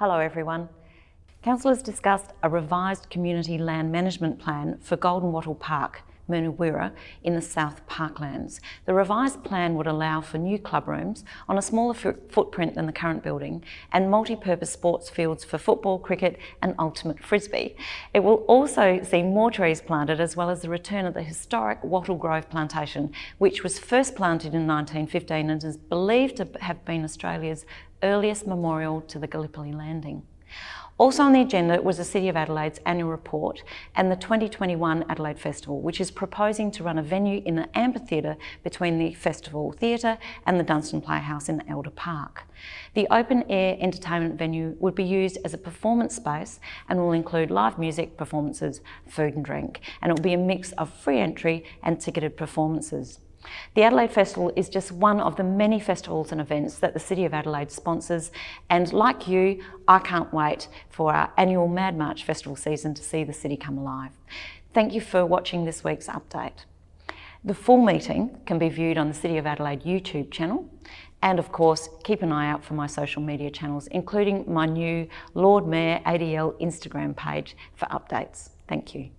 Hello everyone. Councillors discussed a revised community land management plan for Golden Wattle Park, Mirnu Wirra in the South Parklands. The revised plan would allow for new club rooms on a smaller footprint than the current building and multi-purpose sports fields for football, cricket and ultimate frisbee. It will also see more trees planted as well as the return of the historic Wattle Grove plantation which was first planted in 1915 and is believed to have been Australia's earliest memorial to the Gallipoli landing. Also on the agenda was the City of Adelaide's annual report and the 2021 Adelaide Festival, which is proposing to run a venue in the amphitheatre between the Festival Theatre and the Dunstan Playhouse in Elder Park. The open-air entertainment venue would be used as a performance space and will include live music performances, food and drink, and it will be a mix of free entry and ticketed performances. The Adelaide Festival is just one of the many festivals and events that the City of Adelaide sponsors and like you, I can't wait for our annual Mad March Festival season to see the city come alive. Thank you for watching this week's update. The full meeting can be viewed on the City of Adelaide YouTube channel and of course keep an eye out for my social media channels including my new Lord Mayor ADL Instagram page for updates. Thank you.